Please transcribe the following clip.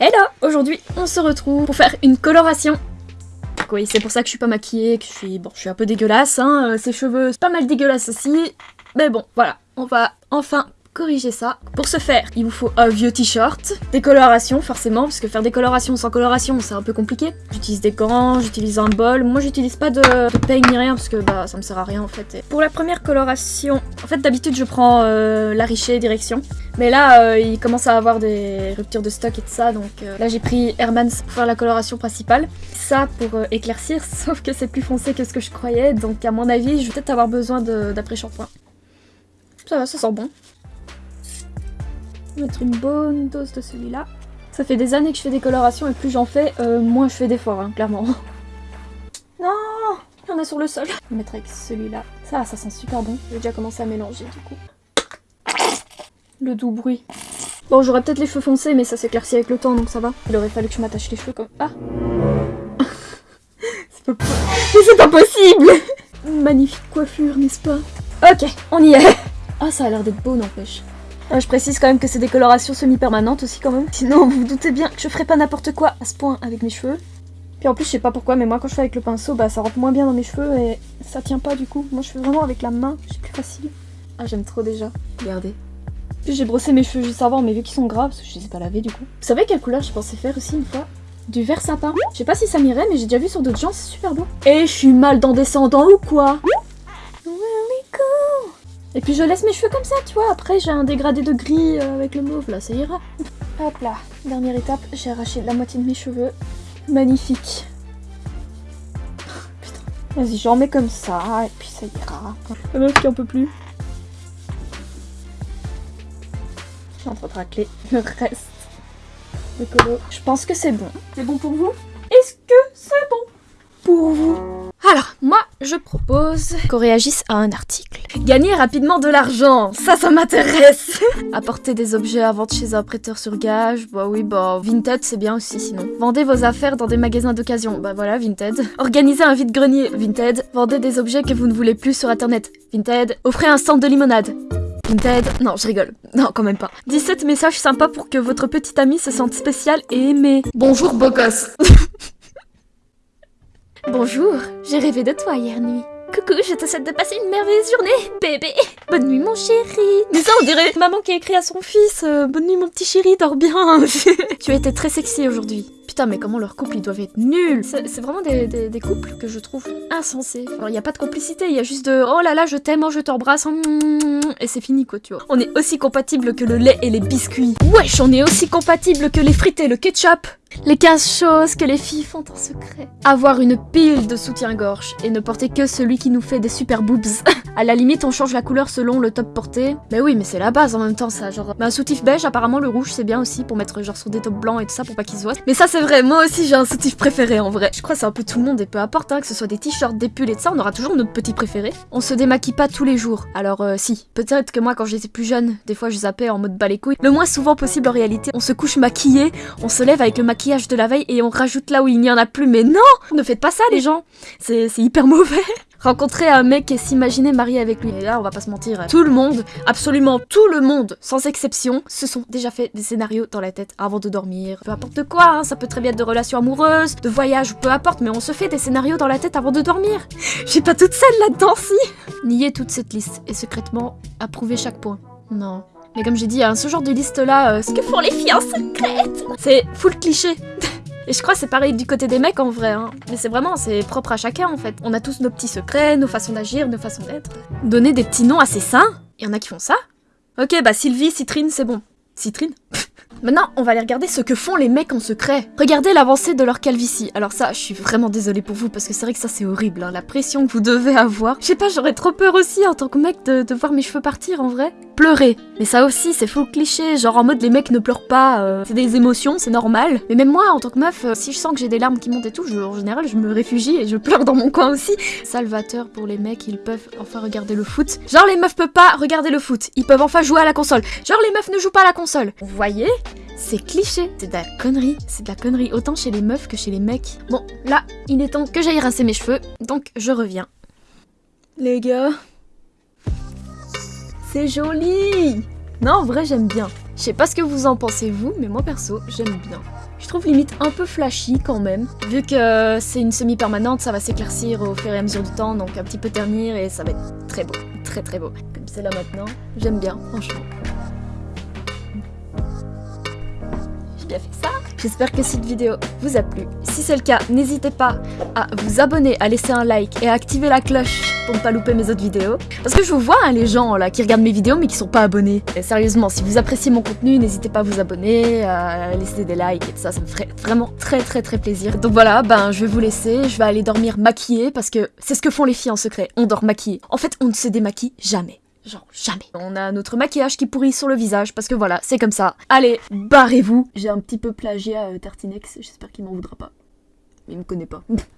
Hello Aujourd'hui, on se retrouve pour faire une coloration. Oui, c'est pour ça que je suis pas maquillée, que je suis... Bon, je suis un peu dégueulasse, hein. euh, Ses cheveux, c'est pas mal dégueulasse aussi. Mais bon, voilà. On va enfin corriger ça. Pour ce faire, il vous faut un vieux t-shirt, des colorations forcément, parce que faire des colorations sans coloration, c'est un peu compliqué. J'utilise des gants, j'utilise un bol. Moi, j'utilise pas de, de peigne ni rien, parce que bah, ça me sert à rien en fait. Pour la première coloration, en fait, d'habitude, je prends euh, la richée direction. Mais là, euh, il commence à avoir des ruptures de stock et tout ça, donc euh, là, j'ai pris Hermans pour faire la coloration principale. Ça pour éclaircir, sauf que c'est plus foncé que ce que je croyais, donc à mon avis, je vais peut-être avoir besoin d'après-shampoing. Ça va, ça sent bon mettre une bonne dose de celui-là. Ça fait des années que je fais des colorations et plus j'en fais, euh, moins je fais d'efforts, hein, clairement. Non Il y en a sur le sol. Je vais mettre avec celui-là. Ça, ça sent super bon. J'ai déjà commencé à mélanger du coup. Le doux bruit. Bon, j'aurais peut-être les cheveux foncés, mais ça s'éclaircit avec le temps, donc ça va. Il aurait fallu que je m'attache les cheveux comme... Ah C'est pas... Mais c'est pas possible Magnifique coiffure, n'est-ce pas? Ok, on y est Ah, ça a l'air d'être beau, n'empêche. Euh, je précise quand même que c'est des colorations semi-permanentes aussi quand même. Sinon, vous vous doutez bien que je ferai pas n'importe quoi à ce point avec mes cheveux. Puis en plus, je sais pas pourquoi, mais moi quand je fais avec le pinceau, bah ça rentre moins bien dans mes cheveux et ça tient pas du coup. Moi je fais vraiment avec la main, c'est plus facile. Ah j'aime trop déjà, regardez. Puis j'ai brossé mes cheveux juste avant, mais vu qu'ils sont gras, parce je les ai pas lavés du coup. Vous savez quelle couleur je pensais faire aussi une fois? Du vert sapin. Je sais pas si ça m'irait, mais j'ai déjà vu sur d'autres gens, c'est super beau. Et je suis mal dans descendant ou quoi? Et puis je laisse mes cheveux comme ça, tu vois. Après, j'ai un dégradé de gris euh, avec le mauve, là, ça ira. Hop là, dernière étape, j'ai arraché la moitié de mes cheveux. Magnifique. Putain. Vas-y, j'en mets comme ça, et puis ça ira. La meuf qui en peut plus. Je suis en train de racler le reste de colo. Je pense que c'est bon. C'est bon pour vous? Est-ce que c'est bon? Pour vous je propose qu'on réagisse à un article. Gagner rapidement de l'argent, ça, ça m'intéresse Apporter des objets à vendre chez un prêteur sur gage, bah oui, bah Vinted, c'est bien aussi sinon. Vendez vos affaires dans des magasins d'occasion, bah voilà, Vinted. Organisez un vide-grenier, Vinted. Vendez des objets que vous ne voulez plus sur internet, Vinted. Offrez un stand de limonade, Vinted. Non, je rigole. Non, quand même pas. 17 messages sympas pour que votre petite amie se sente spéciale et aimée. Bonjour, beau gosse Bonjour, j'ai rêvé de toi hier nuit. Coucou, je te souhaite de passer une merveilleuse journée, bébé Bonne nuit, mon chéri Mais ça, on dirait maman qui a écrit à son fils euh, Bonne nuit, mon petit chéri, dors bien Tu as été très sexy aujourd'hui. Putain, mais comment leurs couples, ils doivent être nuls C'est vraiment des, couples que je trouve insensés. Alors, il n'y a pas de complicité, il y a juste de « Oh là là, je t'aime, oh, je t'embrasse, et c'est fini, quoi, tu vois. On est aussi compatibles que le lait et les biscuits. Wesh, on est aussi compatibles que les frites et le ketchup les 15 choses que les filles font en secret. Avoir une pile de soutien-gorge et ne porter que celui qui nous fait des super boobs. à la limite, on change la couleur selon le top porté. Mais oui, mais c'est la base en même temps, ça. Genre, un soutif beige, apparemment, le rouge, c'est bien aussi pour mettre genre sur des tops blancs et tout ça pour pas qu'ils se voient. Mais ça, c'est vrai. Moi aussi, j'ai un soutif préféré en vrai. Je crois que c'est un peu tout le monde et peu importe, hein, que ce soit des t-shirts, des pulls et ça, on aura toujours notre petit préféré. On se démaquille pas tous les jours. Alors, euh, si. Peut-être que moi, quand j'étais plus jeune, des fois, je zappais en mode bas les couilles. Le moins souvent possible en réalité, on se couche maquillé, on se lève avec le maquillage de la veille et on rajoute là où il n'y en a plus. Mais non Ne faites pas ça les gens C'est hyper mauvais Rencontrer un mec et s'imaginer marié avec lui. Et là, on va pas se mentir, tout le monde, absolument tout le monde, sans exception, se sont déjà fait des scénarios dans la tête avant de dormir. Peu importe quoi, hein, ça peut très bien être de relations amoureuses, de voyages, peu importe, mais on se fait des scénarios dans la tête avant de dormir. J'ai pas toute seule là-dedans, si Nier toute cette liste et secrètement approuver chaque point. Non. Mais comme j'ai dit, hein, ce genre de liste-là, euh, ce que font les filles en secrète, c'est full cliché. Et je crois que c'est pareil du côté des mecs en vrai, hein. Mais c'est vraiment, c'est propre à chacun en fait. On a tous nos petits secrets, nos façons d'agir, nos façons d'être. Donner des petits noms à ses seins Il y en a qui font ça Ok, bah Sylvie, Citrine, c'est bon. Citrine? Maintenant, on va aller regarder ce que font les mecs en secret. Regardez l'avancée de leur calvitie. Alors ça, je suis vraiment désolée pour vous, parce que c'est vrai que ça c'est horrible, hein, la pression que vous devez avoir. Je sais pas, j'aurais trop peur aussi en tant que mec de, de, voir mes cheveux partir en vrai. Pleurer. Mais ça aussi, c'est faux cliché, genre en mode les mecs ne pleurent pas, euh, c'est des émotions, c'est normal. Mais même moi, en tant que meuf, euh, si je sens que j'ai des larmes qui montent et tout, en général, je me réfugie et je pleure dans mon coin aussi. Salvateur pour les mecs, ils peuvent enfin regarder le foot. Genre les meufs peuvent pas regarder le foot, ils peuvent enfin jouer à la console. Genre les meufs ne jouent pas à la console. Vous voyez? C'est cliché, c'est de la connerie, c'est de la connerie, autant chez les meufs que chez les mecs. Bon, là, il est temps que j'aille rincer mes cheveux, donc je reviens. Les gars, c'est joli Non, en vrai, j'aime bien. Je sais pas ce que vous en pensez vous, mais moi perso, j'aime bien. Je trouve limite un peu flashy quand même. Vu que c'est une semi-permanente, ça va s'éclaircir au fur et à mesure du temps, donc un petit peu ternir et ça va être très beau. Très très beau. Comme c'est là maintenant, j'aime bien, franchement. J'ai bien fait ça J'espère que cette vidéo vous a plu. Si c'est le cas, n'hésitez pas à vous abonner, à laisser un like et à activer la cloche pour ne pas louper mes autres vidéos. Parce que je vous vois, hein, les gens là qui regardent mes vidéos mais qui sont pas abonnés. Sérieusement, si vous appréciez mon contenu, n'hésitez pas à vous abonner, à laisser des likes et tout ça, ça me ferait vraiment très très très plaisir. Donc voilà, ben je vais vous laisser, je vais aller dormir maquillée parce que c'est ce que font les filles en secret, on dort maquillée. En fait, on ne se démaquille jamais. Genre jamais. On a notre maquillage qui pourrit sur le visage parce que voilà, c'est comme ça. Allez, barrez-vous. J'ai un petit peu plagiat euh, Tartinex, j'espère qu'il m'en voudra pas. Il me connaît pas.